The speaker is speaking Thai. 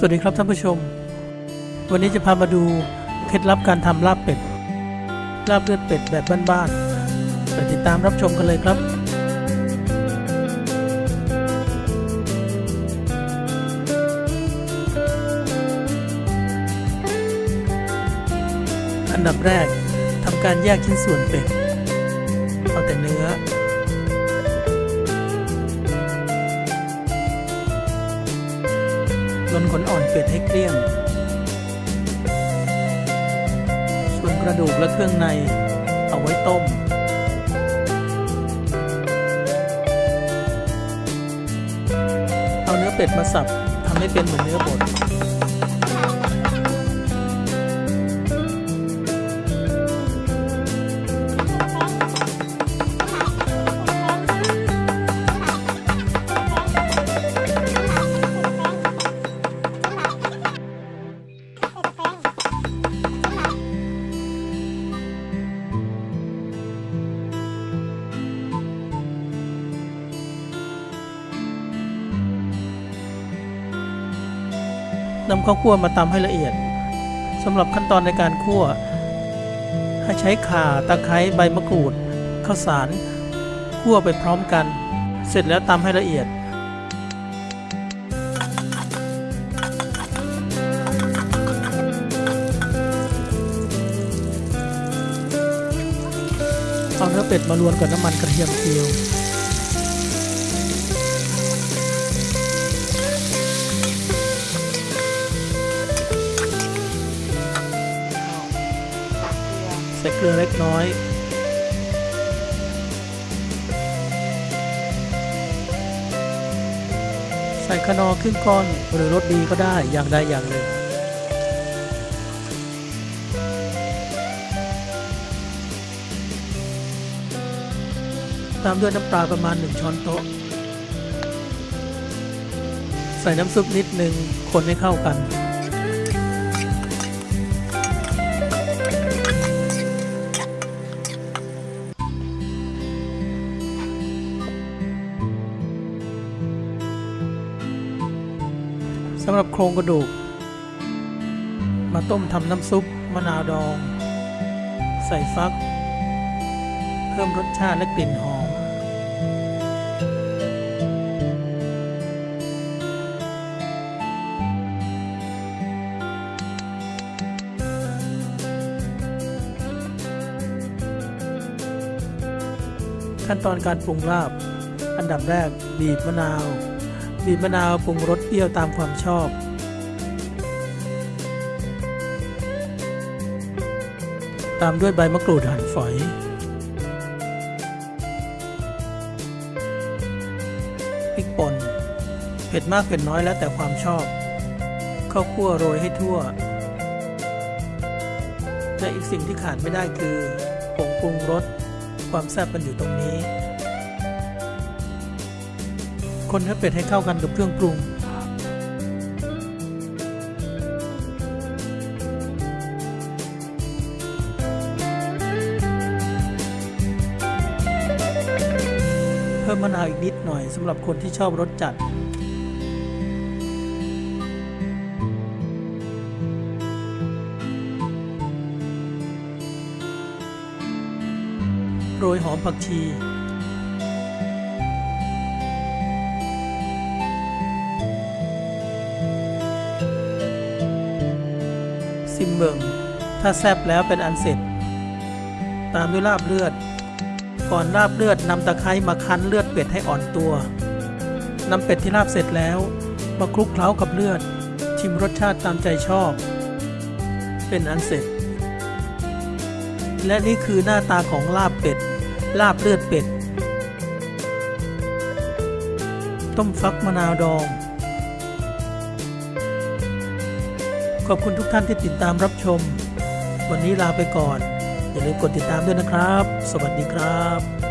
สวัสดีครับท่านผู้ชม วันนี้จะพามาดูเคล็ดลับการทำลาบเป็ด ลาบเลือดเป็ดแบบบ้านๆไปติดตามรับชมกันเลยครับ อันดับแรกทำการแยกชิ้นส่วนเป็ด เอาแต่เนื้อ ลนขนอ่อนเป็ดให้เกลี้ยง ส่วนกระดูกและเครื่องในเอาไว้ต้ม เอาเนื้อเป็ดมาสับทำให้เป็นเหมือนเนื้อบด นำข้าวคั่วมาตำให้ละเอียดสำหรับขั้นตอนในการคั่ว ให้ใช้ข่าตะไคร้ใบมะกรูดข้าวสารคั่วไปพร้อมกัน เสร็จแล้วตำให้ละเอียดเอาเนื้อเป็ดมาลวนกับน้ำมันกระเทียมเจียว ส่เกลือเล็กน้อย ใส่ขนอครึ่งก้อนหรือรสดีก็ได้อย่างใดอย่างหนึ่งตามด้วยน้ำปลาประมาณ 1 ช้อนโต๊ะ ใส่น้ำซุปนิดหนึ่งคนให้เข้ากันำหรับโครงกระดูก มาต้มทำน้ำซุป มะนาวดอง ใส่ฟัก เพิ่มรสชาติและกลิ่นหอม ขั้นตอนการปรุงลาบ อันดับแรกบีบมะนาว บีบมะนาวปรุงรสเปรี้ยวตามความชอบ ตามด้วยใบมะกรูดหั่นฝอย พริกป่น เผ็ดมากเผ็ดน้อยแล้วแต่ความชอบ ข้าวคั่วโรยให้ทั่ว และอีกสิ่งที่ขาดไม่ได้คือผงปรุงรส ความแซ่บมันอยู่ตรงนี้ คนเนื้อเป็ดให้เข้ากันกับเครื่องปรุง เพิ่มมะนาวอีกนิดหน่อยสำหรับคนที่ชอบรสจัดโรยหอมผักชี เบิงถ้าแซบแล้วเป็นอันเสร็จ ตามด้วยลาบเลือด ก่อนลาบเลือดนำตะไคร้มาคั้นเลือดเป็ดให้อ่อนตัวนำเป็ดที่ลาบเสร็จแล้วมาคลุกเคล้ากับเลือด ชิมรสชาติตามใจชอบ เป็นอันเสร็จ และนี่คือหน้าตาของลาบเป็ด ลาบเลือดเป็ด ต้มฟักมะนาวดอง ขอบคุณทุกท่านที่ติดตามรับชม วันนี้ลาไปก่อน อย่าลืมกดติดตามด้วยนะครับ สวัสดีครับ